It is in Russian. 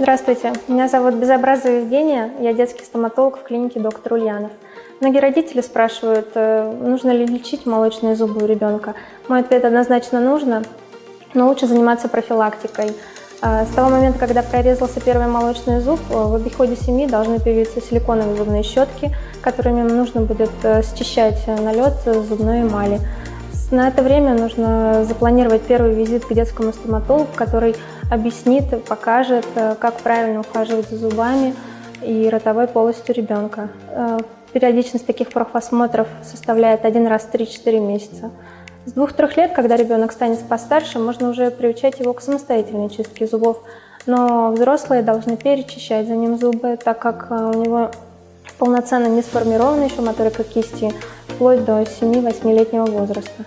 Здравствуйте, меня зовут Безобразова Евгения, я детский стоматолог в клинике доктор Ульянов. Многие родители спрашивают, э, нужно ли лечить молочные зубы у ребенка. Мой ответ однозначно нужно, но лучше заниматься профилактикой. Э, с того момента, когда прорезался первый молочный зуб, э, в обиходе семьи должны появиться силиконовые зубные щетки, которыми нужно будет счищать налет зубной эмали. На это время нужно запланировать первый визит к детскому стоматологу, который объяснит, покажет, как правильно ухаживать за зубами и ротовой полостью ребенка. Периодичность таких профосмотров составляет один раз в 3-4 месяца. С двух-трех лет, когда ребенок станет постарше, можно уже приучать его к самостоятельной чистке зубов, но взрослые должны перечищать за ним зубы, так как э, у него полноценно не сформирована еще моторика кисти, вплоть до 7-8-летнего возраста.